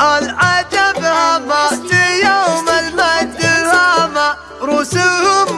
العجب هامة يوم المد الهامة رسوم